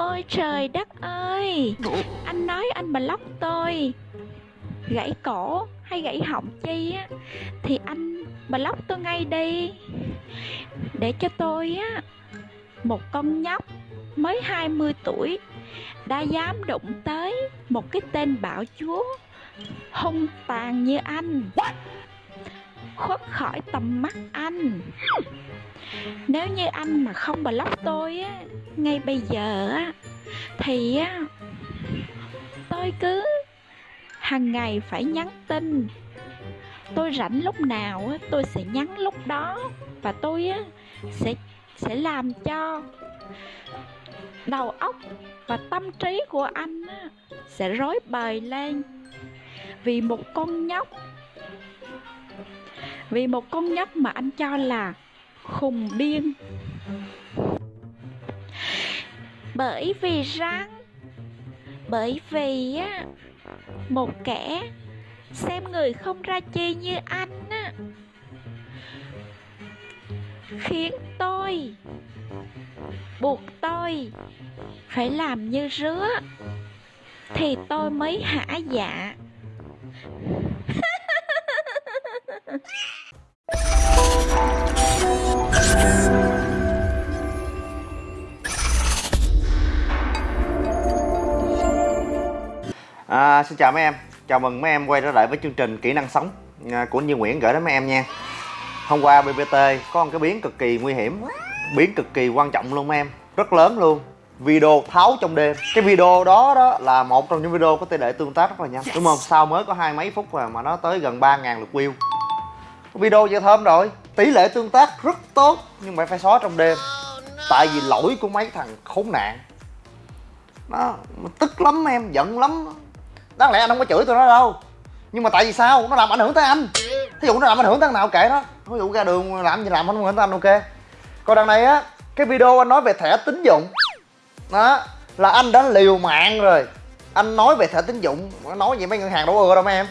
ôi trời đất ơi. Anh nói anh block tôi, Gãy cổ hay gãy họng chi á, Thì anh block tôi ngay đi. Để cho tôi á, Một con nhóc mới 20 tuổi Đã dám đụng tới một cái tên bạo chúa Hung tàn như anh. Khuất khỏi tầm mắt anh. Nếu như anh mà không block tôi á ngay bây giờ á thì á tôi cứ hàng ngày phải nhắn tin. Tôi rảnh lúc nào á tôi sẽ nhắn lúc đó và tôi á sẽ sẽ làm cho đầu óc và tâm trí của anh á, sẽ rối bời lên. Vì một con nhóc vì một con nhóc mà anh cho là khùng điên bởi vì rằng bởi vì á, một kẻ xem người không ra chi như anh á, khiến tôi buộc tôi phải làm như rứa, thì tôi mới hả dạ. À, xin chào mấy em, chào mừng mấy em quay trở lại với chương trình kỹ năng sống à, của Như Nguyễn gửi đến mấy em nha. Hôm qua BBT có một cái biến cực kỳ nguy hiểm, biến cực kỳ quan trọng luôn mấy em, rất lớn luôn. Video tháo trong đêm. Cái video đó đó là một trong những video có tỷ lệ tương tác rất là nhanh. Đúng không? Sao mới có hai mấy phút mà, mà nó tới gần 3.000 lượt view. Video vậy thơm rồi. Tỷ lệ tương tác rất tốt nhưng mà phải xóa trong đêm. Tại vì lỗi của mấy thằng khốn nạn. Đó tức lắm em giận lắm đáng lẽ anh không có chửi tụi nó đâu. Nhưng mà tại vì sao? Nó làm ảnh hưởng tới anh. Thí dụ nó làm ảnh hưởng tới thằng nào kệ nó. Ví dụ ra đường làm gì làm không ảnh hưởng tới anh ok. Còn đằng này á cái video anh nói về thẻ tín dụng. Đó là anh đã liều mạng rồi. Anh nói về thẻ tín dụng. Nói vậy mấy ngân hàng đâu ưa đâu mấy em.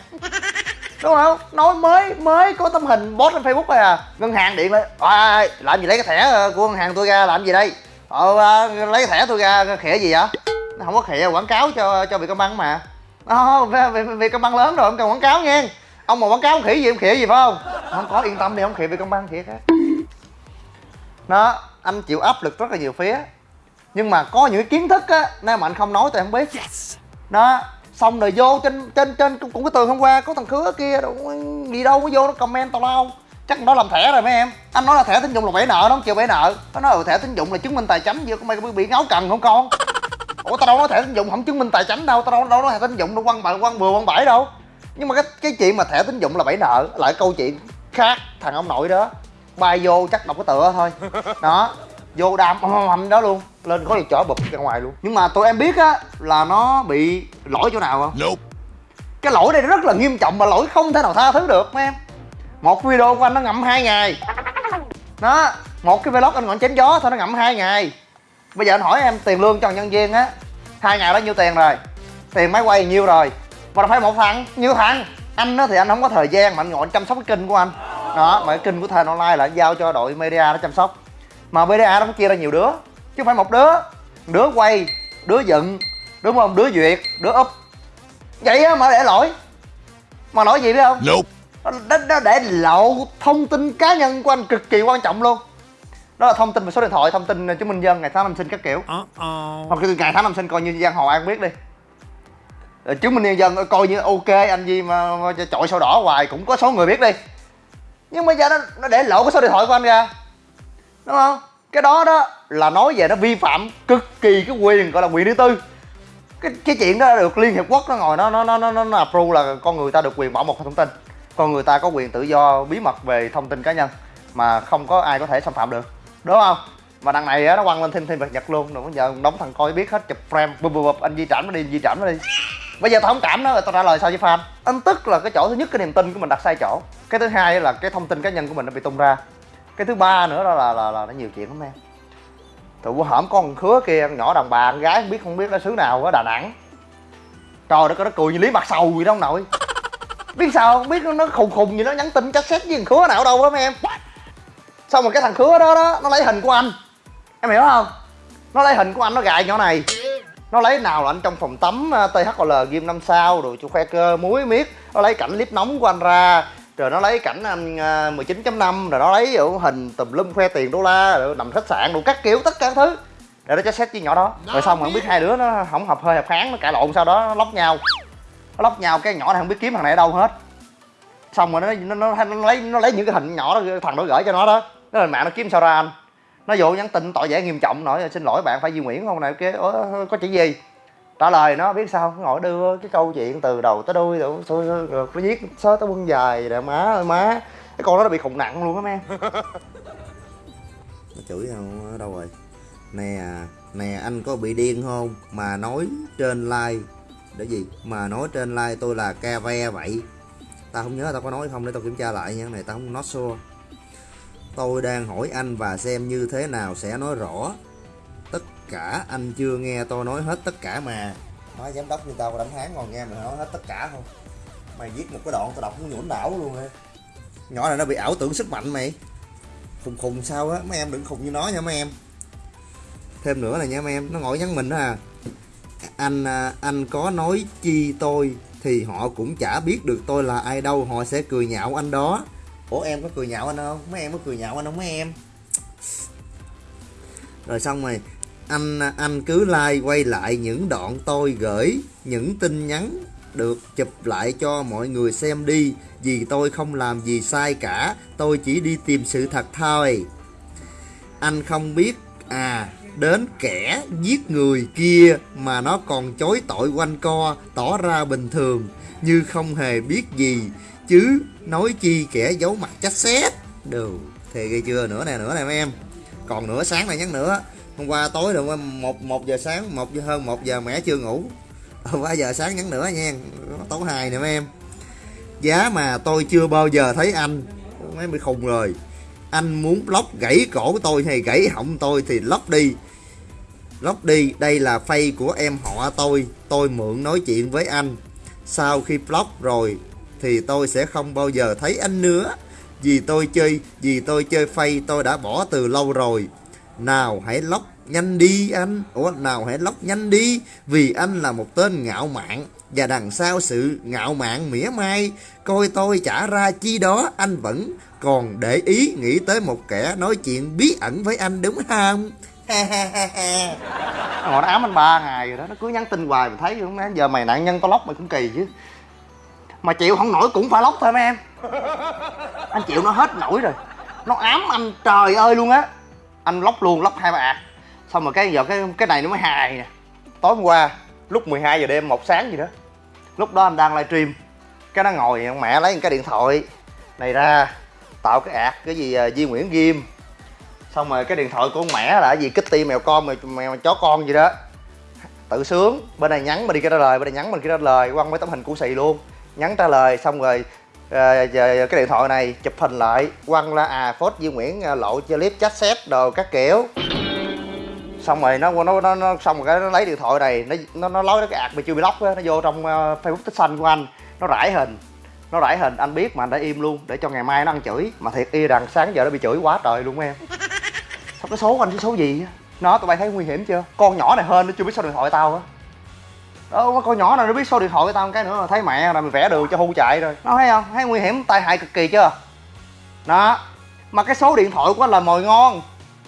Đúng không? Nói mới mới có tấm hình post trên facebook thôi à. Ngân hàng điện lại à, làm gì lấy cái thẻ ờ, của ngân hàng tôi ra làm gì đây? Ờ, ờ lấy cái thẻ tôi ra khỉa gì vậy? Không có khỉa quảng cáo cho cho bị công ăn mà à, về, về, công băng lớn rồi không cần quảng cáo nha ông mà quảng cáo khỉ gì ông khỉ gì phải không? Không có yên tâm đi không khỉ về công băng thiệt á. Đó anh chịu áp lực rất là nhiều phía. Nhưng mà có những kiến thức á nếu mà anh không nói tôi không biết. Đó xong rồi vô trên trên trên cũng cái tường hôm qua có thằng khứa kia đâu gì đâu có vô nó comment tao lao. Chắc nó làm thẻ rồi mấy em. Anh nói là thẻ tín dụng là bể nợ nó không chịu bể nợ. Nó nói là thẻ tín dụng là chứng minh tài chính gì có mày bị ngáo cần không con ủa tao đâu nói thẻ tín dụng không chứng minh tài chính đâu tao đâu đâu nói thẻ tín dụng đâu quăng bậy quăng bừa quăng bãi đâu. Nhưng mà cái cái chuyện mà thẻ tín dụng là bẫy nợ lại câu chuyện khác thằng ông nội đó. Bay vô chắc đọc cái tựa thôi. Đó vô đam hầm đó luôn lên có được chở bụp ra ngoài luôn. Nhưng mà tụi em biết á là nó bị lỗi chỗ nào không? Nope. cái lỗi này rất là nghiêm trọng mà lỗi không thể nào tha thứ được mấy em. Một video của anh nó ngậm hai ngày. Đó một cái vlog anh ngọn chém gió thôi nó ngậm hai ngày bây giờ anh hỏi em tiền lương cho nhân viên á hai ngày đó nhiêu tiền rồi? Tiền máy quay nhiêu rồi? Mà phải một thằng nhiêu thằng. Anh á thì anh không có thời gian mà anh ngồi chăm sóc cái kênh của anh. Đó mà cái kênh của thền online là anh giao cho đội media nó chăm sóc. Mà media nó cũng chia ra nhiều đứa chứ không phải một đứa. Đứa quay đứa dựng đúng không? Đứa duyệt đứa up. Vậy á mà để lỗi. Mà lỗi gì biết không? Nope. nó, nó để lộ thông tin cá nhân của anh cực kỳ quan trọng luôn đó là thông tin về số điện thoại thông tin chứng minh dân ngày tháng năm sinh các kiểu. Uh -oh. hoặc ngày tháng năm sinh coi như giang hồ cũng biết đi. Rồi chứng minh nhân dân coi như ok anh gì mà, mà chọi sổ đỏ hoài cũng có số người biết đi. Nhưng bây giờ nó, nó để lộ cái số điện thoại của anh ra. Đúng không? Cái đó đó là nói về nó vi phạm cực kỳ cái quyền gọi là quyền thứ tư. Cái cái chuyện đó được liên hiệp quốc nó ngồi nó nó nó nó nó approve là con người ta được quyền bảo mật thông tin. Con người ta có quyền tự do bí mật về thông tin cá nhân mà không có ai có thể xâm phạm được đúng không? Mà đằng này á nó quăng lên thêm thêm vật nhật luôn. Rồi bây giờ đóng thằng coi biết hết chụp frame bụp bụp bụp. Anh di trảm nó đi di trảm nó đi. Bây giờ tao không cảm nó rồi tao trả lời sao với fan? Anh tức là cái chỗ thứ nhất cái niềm tin của mình đặt sai chỗ. Cái thứ hai là cái thông tin cá nhân của mình nó bị tung ra. Cái thứ ba nữa đó là là, là nó nhiều chuyện lắm em. Tụi bữa hổm con khứa kia nhỏ đàn bà con gái không biết không biết nó xứ nào ở đà nẵng. Trời đất nó cười như lý mặt sầu gì đâu nội. Biết sao không? Biết nó khùng khùng gì nó nhắn tin chắc xét với thằng khứa nào đâu đó mấy em xong rồi cái thằng khứa đó đó nó lấy hình của anh. Em hiểu không? Nó lấy hình của anh nó gài nhỏ này. Nó lấy nào là anh trong phòng tắm ờ, THL ghim năm sao rồi cho khoe cơ muối miết. Nó lấy cảnh clip nóng của anh ra. Rồi nó lấy cảnh anh ờ, 19.5 rồi nó lấy ở hình tùm lum khoe tiền đô la rồi nằm khách sạn đủ các kiểu tất cả thứ. Để nó cho xét với nhỏ đó. Rồi xong mà không biết hai đứa nó không hợp hơi hợp kháng nó cãi lộn sau đó nó lóc nhau. Nó lóc nhau cái nhỏ này không biết kiếm thằng này ở đâu hết. Xong rồi nó nó, nó, nó lấy nó lấy những cái hình nhỏ đó thằng đó gửi cho nó đó nó lên mạng nó kiếm sao ra anh? Nó vô nhắn tin tội vẻ nghiêm trọng nói, xin lỗi bạn, phải di Nguyễn không này, cái có chuyện gì? Trả lời nó, biết sao? Ngồi đưa cái câu chuyện từ đầu tới đuôi rồi nó viết sớ tới quân dài rồi má ơi, má. Cái con đó nó bị khùng nặng luôn á em nó chửi không đâu rồi? Nè nè, anh có bị điên không? Mà nói trên like, để gì? Mà nói trên like tôi là ca ve vậy. Tao không nhớ tao có nói không, để tao kiểm tra lại nha này tao không nói sure tôi đang hỏi anh và xem như thế nào sẽ nói rõ. Tất cả anh chưa nghe tôi nói hết tất cả mà. Nói giám đốc như tao đánh hán còn nghe mày nói hết tất cả không? Mày viết một cái đoạn tao đọc cũng nhũn não luôn á nhỏ này nó bị ảo tưởng sức mạnh mày. Khùng khùng sao á? Mấy em đừng khùng như nó nha mấy em. Thêm nữa là nha mấy em nó ngồi nhắn mình đó à. Anh à, anh có nói chi tôi thì họ cũng chả biết được tôi là ai đâu họ sẽ cười nhạo anh đó ủa, em có cười nhạo anh không? Mấy em có cười nhạo anh không, mấy em? Rồi xong rồi, anh anh cứ like quay lại những đoạn tôi gửi, những tin nhắn được chụp lại cho mọi người xem đi. Vì tôi không làm gì sai cả, tôi chỉ đi tìm sự thật thôi. Anh không biết à đến kẻ giết người kia mà nó còn chối tội quanh co, tỏ ra bình thường, như không hề biết gì chứ nói chi kẻ giấu mặt chắc xét. Đồ thì ghê chưa? Nữa nè nữa nè mấy em. Còn nửa sáng này nhắn nữa. Hôm qua tối được một một giờ sáng, một giờ, hơn một giờ mẹ chưa ngủ. Hôm qua giờ sáng nhắn nữa nha. Tối hai nè mấy em. Giá mà tôi chưa bao giờ thấy anh. Mấy bị khùng rồi. Anh muốn lóc gãy cổ tôi hay gãy họng tôi thì lóc đi. Lóc đi, đây là phay của em họ tôi. Tôi mượn nói chuyện với anh. Sau khi block rồi thì tôi sẽ không bao giờ thấy anh nữa. Vì tôi chơi, vì tôi chơi phay, tôi đã bỏ từ lâu rồi. Nào hãy lóc nhanh đi anh. Ủa, nào hãy lóc nhanh đi, vì anh là một tên ngạo mạn. Và đằng sau sự ngạo mạn mỉa mai, coi tôi trả ra chi đó, anh vẫn còn để ý nghĩ tới một kẻ nói chuyện bí ẩn với anh, đúng không? Ngồi nó ám anh ba ngày rồi đó, nó cứ nhắn tin hoài mà thấy không? Giờ mày nạn nhân tao lóc mày cũng kỳ chứ mà chịu không nổi cũng phải lóc thôi mấy em. Anh chịu nó hết nổi rồi. Nó ám anh trời ơi luôn á. Anh lóc luôn lóc hai ba ạt xong rồi cái giờ cái cái này nó mới hài nè. Tối hôm qua lúc 12 giờ đêm một sáng gì đó lúc đó anh đang livestream. Cái nó ngồi mẹ lấy cái điện thoại. Này ra tạo cái ạt cái gì uh, Di Nguyễn Ghim. Xong rồi cái điện thoại của con mẹ là gì? Kitty mèo con mèo, mèo chó con gì đó. Tự sướng. Bên này nhắn bên đi kia trả lời bên này nhắn bên kia trả lời. Quăng mấy tấm hình cũ xì luôn nhắn trả lời xong rồi à, giờ cái điện thoại này chụp hình lại. Quăng ra à phốt Duy Nguyễn à, lộ cho clip chat xét đồ các kiểu. Xong rồi nó nó nó, nó xong rồi cái nó lấy điện thoại này nó nó nó lói cái ạc mà chưa bị lóc nó vô trong uh, facebook tích xanh của anh. Nó rải hình nó rải hình anh biết mà anh đã im luôn để cho ngày mai nó ăn chửi. Mà thiệt y rằng sáng giờ nó bị chửi quá trời luôn em. Sao cái số của anh cái số gì nó tụi bay thấy nguy hiểm chưa? Con nhỏ này hơn nó chưa biết số điện thoại tao á. Ờ, đó con nhỏ nào nó biết số điện thoại của tao một cái nữa là thấy mẹ là mày vẽ đường cho hưu chạy rồi. Nó thấy không? Thấy nguy hiểm, tai hại cực kỳ chưa? Đó. Mà cái số điện thoại của anh là mồi ngon.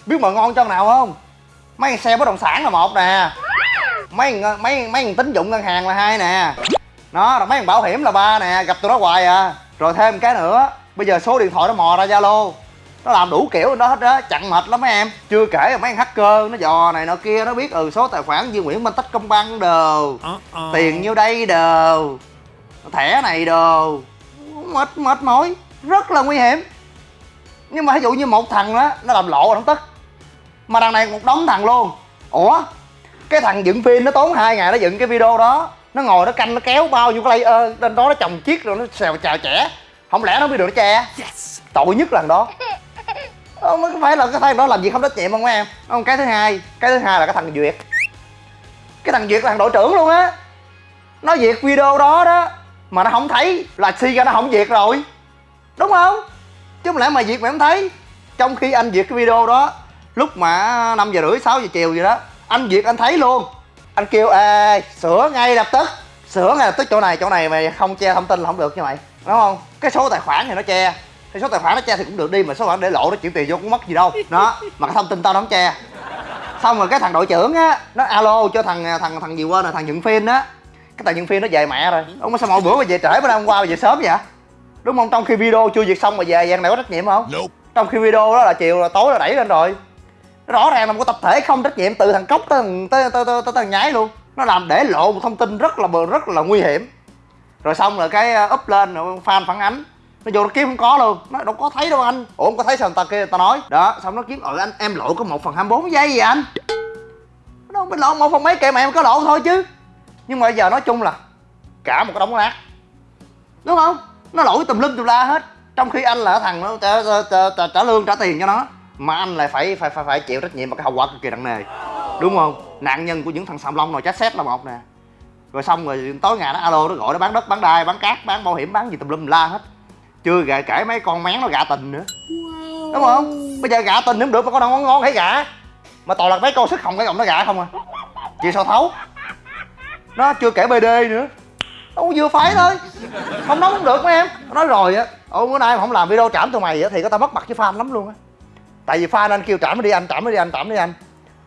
Biết mồi ngon cho nào không? Mấy xe bất động sản là một nè. Mấy mấy mấy tín dụng ngân hàng là hai nè. Nó rồi mấy bảo hiểm là ba nè, gặp tụi nó hoài à. Rồi thêm cái nữa. Bây giờ số điện thoại nó mò ra zalo nó làm đủ kiểu đó hết đó chặn mệt lắm mấy em. Chưa kể là mấy thằng hacker nó dò này nọ kia nó biết ừ số tài khoản Duy Nguyễn Minh Tách Công Băng đồ tiền nhiêu đây đồ thẻ này đồ. Mệt mệt mỏi rất là nguy hiểm. Nhưng mà ví dụ như một thằng đó nó làm lộ rồi không tức. Mà đằng này một đống thằng luôn. Ủa cái thằng dựng phim nó tốn hai ngày nó dựng cái video đó. Nó ngồi nó canh nó kéo bao nhiêu cái layer lên đó nó trồng chiếc rồi nó xèo chào trẻ không lẽ nó biết được nó che? Yes. tội nhất lần đó không phải là cái thằng đó làm gì không trách nhiệm không em. Không cái thứ hai, cái thứ hai là cái thằng duyệt cái thằng duyệt là thằng đội trưởng luôn á. Nó duyệt video đó đó, mà nó không thấy, là si ra nó không duyệt rồi. Đúng không? Chứ không lẽ mà duyệt mà không thấy? Trong khi anh duyệt cái video đó, lúc mà 5 giờ rưỡi 6 giờ chiều gì đó, anh duyệt anh thấy luôn. Anh kêu, ê, sửa ngay lập tức, sửa ngay lập tức chỗ này chỗ này mày không che thông tin là không được như mày. Đúng không? Cái số tài khoản thì nó che cái số tài khoản nó che thì cũng được đi mà số khoản để lộ nó chuyển tiền vô cũng mất gì đâu. Đó mà cái thông tin tao nó không che. Xong rồi cái thằng đội trưởng á nó alo cho thằng thằng thằng gì quên rồi thằng nhận phim đó cái thằng nhận phim nó về mẹ rồi. Ông sao mọi bữa mà về trễ bữa nay hôm qua mà về sớm vậy đúng không? Trong khi video chưa duyệt xong mà về vậy này có trách nhiệm không? Trong khi video đó là chiều là tối là đẩy lên rồi. Rõ ràng là một tập thể không trách nhiệm từ thằng cốc tới thằng tới tới, tới, tới thằng nhái luôn. Nó làm để lộ một thông tin rất là rất là nguy hiểm. Rồi xong rồi cái up lên rồi fan phản ánh nó vô nó kiếm không có luôn. Nó đâu có thấy đâu anh. Ủa không có thấy sao người ta kia người ta nói? Đó xong nó kiếm ở anh em lộ có một phần 24 giây gì anh. Nó đâu mình lộ một phần mấy kệ mà em có lộ thôi chứ. Nhưng mà bây giờ nói chung là cả một cái đống lát. Đúng không? Nó lỗi tùm lum tùm la hết. Trong khi anh là thằng nó trả, trả, trả, trả lương trả tiền cho nó mà anh lại phải phải phải phải chịu trách nhiệm và cái hậu quả cực kỳ nặng nề. Đúng không? Nạn nhân của những thằng sàm long nồi chát xét là một nè. Rồi xong rồi tối ngày nó alo nó gọi nó bán đất bán đai bán cát bán bảo hiểm bán gì tùm lum la hết chưa gà kể mấy con mén nó gạ tình nữa. Đúng không? Bây giờ gạ tình cũng được mà con đâu ngon ngon thấy gạ mà toàn là mấy con sức không cái gọng nó gạ không à. Chị sao thấu? Nó chưa kể bd nữa. Đâu vừa phải thôi. Không nói không được mấy em. Nói rồi á ôi bữa nay mà không làm video trảm tụi mày á thì có tao mất mặt với fan lắm luôn á. Tại vì fan anh kêu trảm nó đi anh trảm nó đi anh trảm nó đi anh.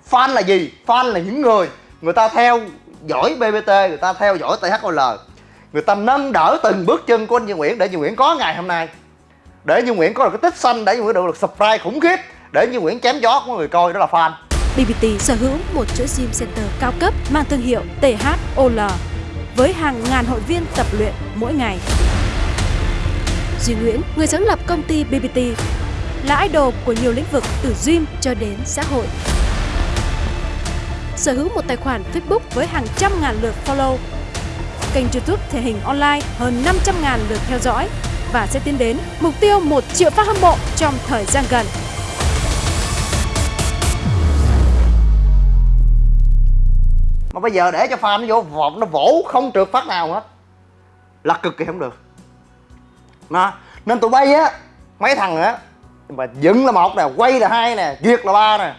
Fan là gì? Fan là những người người ta theo dõi bbt người ta theo dõi thol người ta nâng đỡ từng bước chân của anh Duy Nguyễn để Duy Nguyễn có ngày hôm nay để Duy Nguyễn có được cái tích xanh để Duy Nguyễn được được subscribe khủng khiếp để Duy Nguyễn chém gió của người coi đó là fan BBT sở hữu một chuỗi gym center cao cấp mang thương hiệu THOL với hàng ngàn hội viên tập luyện mỗi ngày. Duy Nguyễn, người sáng lập công ty BBT, là idol của nhiều lĩnh vực từ gym cho đến xã hội. Sở hữu một tài khoản Facebook với hàng trăm ngàn lượt follow, kênh YouTube thể hình online hơn 500 ngàn lượt theo dõi và sẽ tiến đến mục tiêu 1 triệu fan hâm mộ trong thời gian gần. mà bây giờ để cho fan nó vô vọng nó vỗ, không trượt phát nào hết. Là cực kỳ không được. Nó nên tụi bay á, mấy thằng á, mà dựng là một nè, quay là hai nè, duyệt là ba nè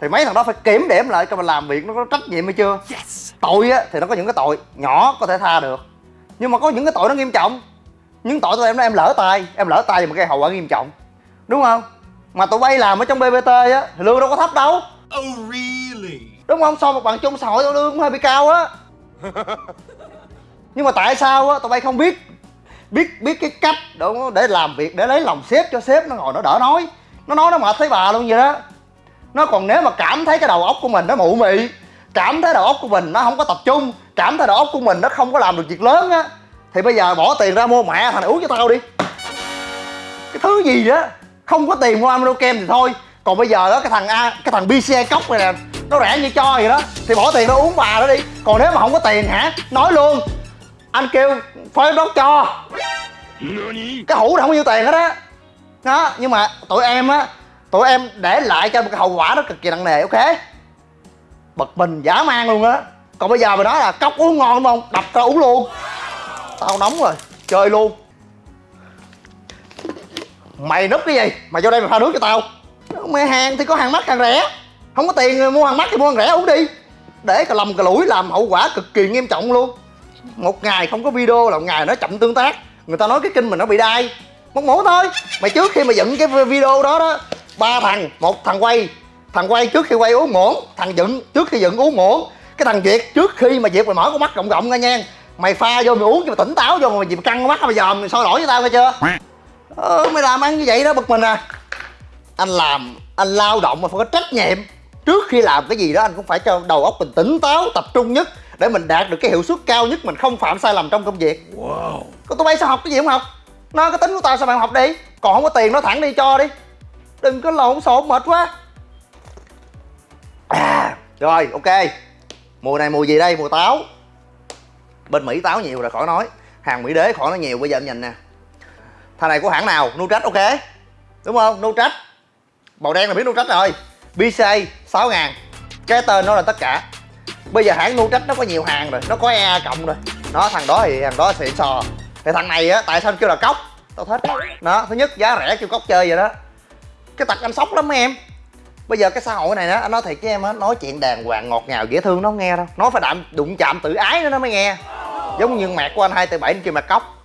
thì mấy thằng đó phải kiểm điểm lại cho mình làm việc nó có trách nhiệm hay chưa. Yes. tội á thì nó có những cái tội nhỏ có thể tha được. Nhưng mà có những cái tội nó nghiêm trọng. Những tội tụi em đó em lỡ tay em lỡ tay mà gây hậu quả nghiêm trọng. Đúng không? Mà tụi bay làm ở trong bbt á thì lương đâu có thấp đâu. Oh really? Đúng không? So một bằng chung xã hội lương cũng hơi bị cao á. Nhưng mà tại sao á tụi bay không biết biết biết cái cách đúng để làm việc để lấy lòng sếp cho sếp nó ngồi nó đỡ nói. Nó nói nó mệt thấy bà luôn vậy đó nó còn nếu mà cảm thấy cái đầu óc của mình nó mụ mị cảm thấy đầu óc của mình nó không có tập trung cảm thấy đầu óc của mình nó không có làm được việc lớn á thì bây giờ bỏ tiền ra mua mẹ thằng này uống cho tao đi. Cái thứ gì đó không có tiền mua amino kem thì thôi. Còn bây giờ đó cái thằng a cái thằng bce cốc này nè nó rẻ như cho vậy đó thì bỏ tiền nó uống bà đó đi. Còn nếu mà không có tiền hả? Nói luôn. Anh kêu phơi đốt cho. Cái hũ này không nhiêu tiền hết á. Đó. đó nhưng mà tụi em á tụi em để lại cho một cái hậu quả nó cực kỳ nặng nề, ok? Bật mình giả man luôn á. Còn bây giờ mày nói là cốc uống ngon đúng không? Đập tao uống luôn. Tao nóng rồi, chơi luôn. Mày núp cái gì? Mày vô đây mày pha nước cho tao. Mày hàng thì có hàng mắc, hàng rẻ. Không có tiền mua hàng mắc thì mua hàng rẻ, uống đi. Để cả lầm cả lũi làm hậu quả cực kỳ nghiêm trọng luôn. Một ngày không có video là một ngày nó chậm tương tác. Người ta nói cái kinh mình nó bị đai. Một mổ thôi. Mày trước khi mà dựng cái video đó đó ba thằng một thằng quay thằng quay trước khi quay uống muỗng thằng dựng trước khi dựng uống muỗng. Cái thằng việt trước khi mà việt mày mở con mắt rộng rộng ra nha mày pha vô mày uống cho mày tỉnh táo vô mày mày căng con mắt mày dòm mày soi lỗi với tao nghe chưa? Ờ, mày làm ăn như vậy đó bực mình à. Anh làm anh lao động mà phải có trách nhiệm. Trước khi làm cái gì đó anh cũng phải cho đầu óc mình tỉnh táo tập trung nhất để mình đạt được cái hiệu suất cao nhất mình không phạm sai lầm trong công việc. Wow. còn tụi bay sao học cái gì không học? Nó cái tính của tao sao bạn học đi? Còn không có tiền nó thẳng đi cho đi đừng có lộn xộn mệt quá. À, rồi ok. Mùa này mùa gì đây? Mùa táo. Bên mỹ táo nhiều rồi khỏi nói. Hàng mỹ đế khỏi nói nhiều. Bây giờ em nhìn nè. Thằng này của hãng nào? Nutrach ok. Đúng không? Nutrach màu đen là biết Nutrach rồi. BC 6 ngàn. Cái tên nó là tất cả. Bây giờ hãng Nutrach nó có nhiều hàng rồi. Nó có EA cộng rồi. Nó thằng đó thì thằng đó xịn sò. Thì thằng này á tại sao kêu là cốc? Tao thích. Nó thứ nhất giá rẻ kêu cốc chơi vậy đó cái tật anh sốc lắm mấy em. Bây giờ cái xã hội này đó anh nói thiệt với em á nói chuyện đàng hoàng ngọt ngào dễ thương nó không nghe đâu. Nói phải đạm đụng chạm tự ái nữa nó mới nghe. Giống như mẹ của anh hai bảy kia mặt cốc.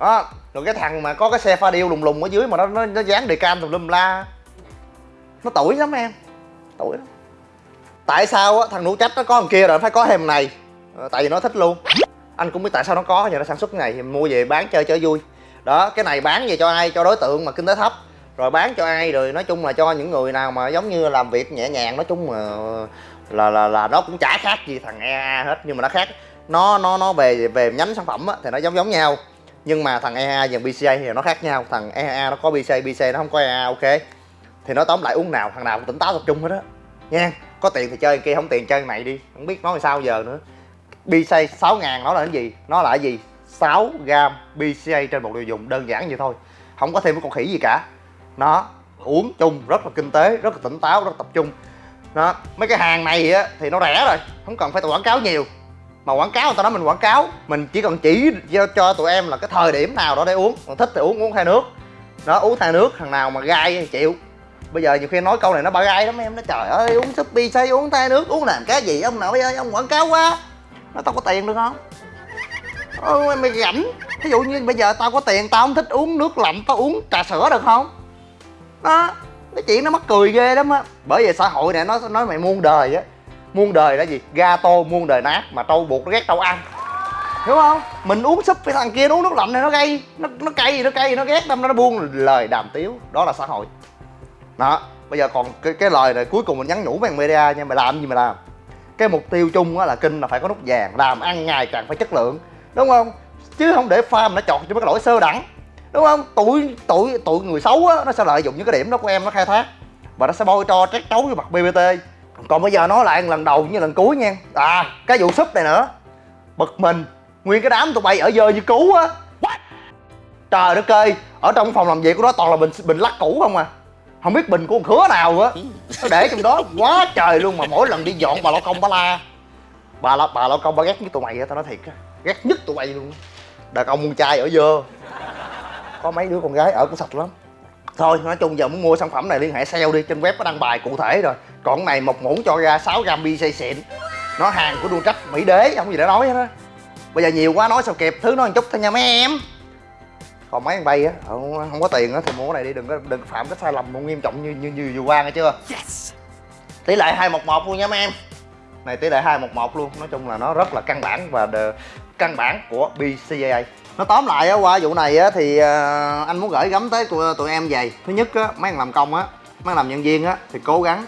Đó rồi cái thằng mà có cái xe pha điêu lùng lùng ở dưới mà nó nó, nó dán đề cam tùm lum la. Nó tuổi lắm em tuổi lắm. Tại sao á thằng nụ trách nó có thằng kia rồi phải có thêm này. Ờ, tại vì nó thích luôn. Anh cũng biết tại sao nó có giờ nó sản xuất cái này thì mua về bán chơi cho vui. Đó cái này bán về cho ai? Cho đối tượng mà kinh tế thấp rồi bán cho ai rồi nói chung là cho những người nào mà giống như làm việc nhẹ nhàng nói chung là là là, là nó cũng chả khác gì thằng EA hết nhưng mà nó khác. Nó nó nó về về nhánh sản phẩm á, thì nó giống giống nhau. Nhưng mà thằng EA và BCA thì nó khác nhau. Thằng EA nó có BCA BCA nó không có EA ok. Thì nó tóm lại uống nào thằng nào cũng tỉnh táo tập trung hết á. Nha có tiền thì chơi kia không tiền chơi này đi. Không biết nói sao giờ nữa. BCA 6 ngàn nó là cái gì? Nó là cái gì? 6 gram BCA trên một liều dùng đơn giản vậy thôi. Không có thêm cái con khỉ gì cả nó uống chung rất là kinh tế rất là tỉnh táo rất là tập trung. Đó mấy cái hàng này á thì nó rẻ rồi không cần phải quảng cáo nhiều. Mà quảng cáo người ta nói mình quảng cáo mình chỉ cần chỉ cho, cho tụi em là cái thời điểm nào đó để uống. Còn thích thì uống uống thay nước. Đó uống thay nước thằng nào mà gai thì chịu. Bây giờ nhiều khi nói câu này nó ba gai lắm em nó trời ơi uống Shopee say uống thay nước uống làm cái gì ông nào ơi ông quảng cáo quá. Nó tao có tiền được không? Ừ, mày rảnh. Ví dụ như bây giờ tao có tiền tao không thích uống nước lạnh tao uống trà sữa được không? Đó cái chuyện nó mắc cười ghê lắm á. Bởi vì xã hội này nó nói mày muôn đời á. Muôn đời là gì? Ga tô muôn đời nát mà trâu buộc nó ghét trâu ăn. Hiểu không? Mình uống súp với thằng kia uống nước lạnh này nó gây, nó nó cay gì nó cay gì nó ghét đâm nó buông lời đàm tiếu. Đó là xã hội. Đó, bây giờ còn cái cái lời này cuối cùng mình nhắn nhủ với media nha, mày làm gì mày làm? Cái mục tiêu chung á là kinh là phải có nút vàng, làm ăn ngày càng phải chất lượng. Đúng không? Chứ không để farm nó chọt cho mấy cái lỗi sơ đẳng đúng không? Tụi tụi tụi người xấu á nó sẽ lợi dụng những cái điểm đó của em nó khai thác. Và nó sẽ bôi cho trét trấu với mặt bbt còn bây giờ nói lại lần đầu như lần cuối nha. À cái vụ súp này nữa. Bực mình. Nguyên cái đám tụi bay ở dơ như cứu á. Trời đất ơi ở trong phòng làm việc của nó toàn là bình bình lắc cũ không à. Không biết bình của con khứa nào á. Nó để trong đó quá trời luôn mà mỗi lần đi dọn bà lao công bà la. Bà la bà lao công bà ghét nhất tụi mày á tao nói thiệt á. Ghét nhất tụi mày luôn đàn ông con trai ở dơ có mấy đứa con gái ở cũng sạch lắm. Thôi nói chung giờ muốn mua sản phẩm này liên hệ sale đi trên web có đăng bài cụ thể rồi. Còn cái này một muỗng cho ra 6 gram bi xịn. Nó hàng của đuôn trách mỹ đế không gì để nói hết á. Bây giờ nhiều quá nói sao kịp thứ nó một chút thôi nha mấy em. Còn mấy thằng bay á không, không có tiền á thì mua cái này đi đừng có đừng phạm cái sai lầm nghiêm trọng như như như vừa qua nghe chưa? Yes. tỷ lệ hai một một luôn nha mấy em. Này tỷ lệ hai một một luôn nói chung là nó rất là căn bản và căn bản của BCAA nó tóm lại á qua vụ này á thì ờ, anh muốn gửi gắm tới tụi, tụi em vậy thứ nhất á mấy thằng làm công á mấy thằng làm nhân viên á thì cố gắng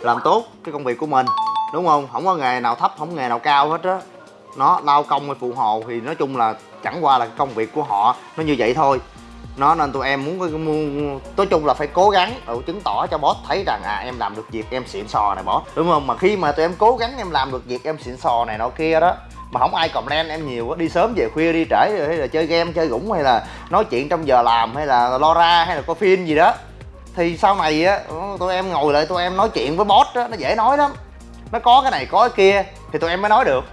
làm tốt cái công việc của mình đúng không? Không có nghề nào thấp không nghề nào cao hết á. Nó lao công hay phụ hồ thì nói chung là chẳng qua là công việc của họ nó như vậy thôi. Nó nên tụi em muốn muốn nói chung là phải cố gắng ừ, chứng tỏ cho boss thấy rằng à em làm được việc em xịn sò này boss đúng không? Mà khi mà tụi em cố gắng em làm được việc em xịn sò này nọ kia đó mà không ai comment em nhiều đi sớm về khuya đi trễ hay là chơi game chơi gũng hay là nói chuyện trong giờ làm hay là lo ra hay là coi phim gì đó. Thì sau này á tụi em ngồi lại tụi em nói chuyện với boss á nó dễ nói lắm. Nó có cái này có cái kia thì tụi em mới nói được.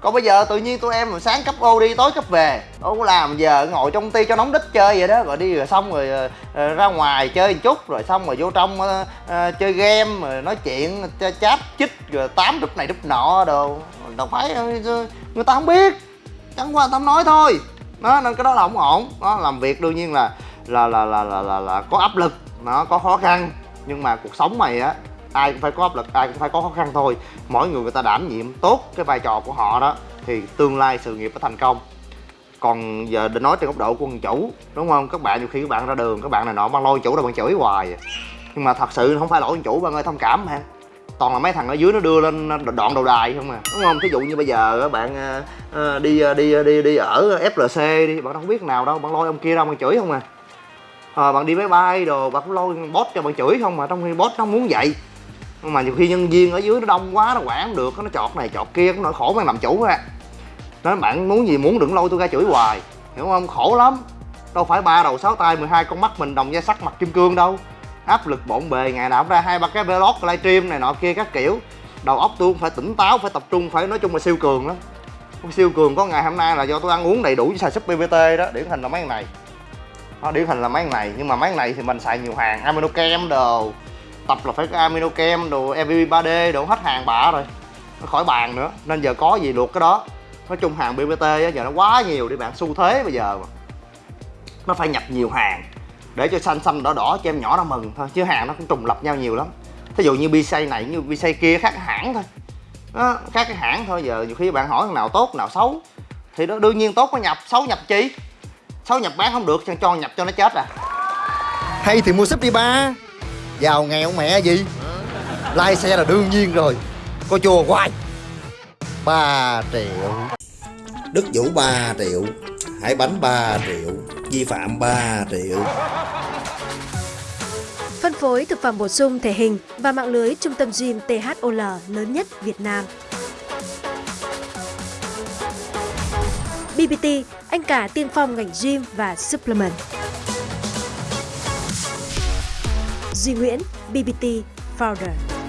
Còn bây giờ tự nhiên tụi em sáng cấp ô đi tối cấp về đâu có làm giờ ngồi trong ty cho nóng đít chơi vậy đó. Rồi đi rồi xong rồi uh, ra ngoài chơi một chút rồi xong rồi vô trong uh, uh, chơi game rồi nói chuyện chat chích rồi tám đúp này đúp nọ đồ. Đâu phải người ta không biết. Chẳng qua tao nói thôi. Đó nên cái đó là không ổn. Đó làm việc đương nhiên là là là là là là, là có áp lực nó có khó khăn. Nhưng mà cuộc sống mày á ai cũng phải có áp lực ai cũng phải có khó khăn thôi. Mỗi người người ta đảm nhiệm tốt cái vai trò của họ đó thì tương lai sự nghiệp phải thành công. Còn giờ để nói trên góc độ của quân chủ đúng không? Các bạn nhiều khi các bạn ra đường các bạn này nọ mang lôi chủ đâu bạn chửi hoài. Nhưng mà thật sự không phải lỗi chủ bạn ơi thông cảm ha toàn là mấy thằng ở dưới nó đưa lên đoạn đầu đài không à. Đúng không? Thí dụ như bây giờ bạn ờ, ờ, đi ờ, đi đi đi ở flc đi bạn không biết nào đâu bạn lôi ông kia đâu bạn chửi không à. À, bạn đi máy bay đồ bạn cũng lôi boss cho bạn chửi không mà trong khi boss nó muốn vậy. Mà nhiều khi nhân viên ở dưới nó đông quá nó quản được nó chọt này chọt kia cũng nỗi khổ bạn làm chủ ra nói bạn muốn gì muốn đừng lôi tôi ra chửi hoài hiểu không? Khổ lắm. Đâu phải ba đầu sáu tay 12 con mắt mình đồng da sắt mặt kim cương đâu áp lực bộn bề, ngày nào cũng ra hai ba cái vlog, livestream này nọ kia các kiểu. Đầu óc tôi cũng phải tỉnh táo, phải tập trung, phải nói chung là siêu cường lắm. Siêu cường có ngày hôm nay là do tôi ăn uống đầy đủ với xài súp ppt đó, điển hình là mấy này. Nó điển hình là mấy này, nhưng mà mấy này thì mình xài nhiều hàng, amino kem đồ. Tập là phải có amino kem đồ mvp 3d đồ, hết hàng bả rồi. Nó khỏi bàn nữa, nên giờ có gì luộc cái đó. Nói chung hàng bbt á, giờ nó quá nhiều đi bạn, xu thế bây giờ mà. Nó phải nhập nhiều hàng để cho xanh xanh đỏ đỏ cho em nhỏ nó mừng thôi chứ hàng nó cũng trùng lập nhau nhiều lắm. Thí dụ như pc này như pc kia khác hãng thôi. Đó, khác cái hãng thôi giờ nhiều khi bạn hỏi thằng nào tốt nào xấu. Thì đó đương nhiên tốt có nhập xấu nhập chi? Xấu nhập bán không được cho cho nhập cho nó chết à. Hay thì mua súp đi ba. Giàu nghèo mẹ gì? Lai xe là đương nhiên rồi. Có chùa hoài. 3 triệu. Đức Vũ 3 triệu Hải bánh 3 triệu Vi phạm 3 triệu Phân phối thực phẩm bổ sung thể hình và mạng lưới trung tâm gym THOL lớn nhất Việt Nam. BBT, anh cả tiên phong ngành gym và supplement. Duy Nguyễn, BBT Founder.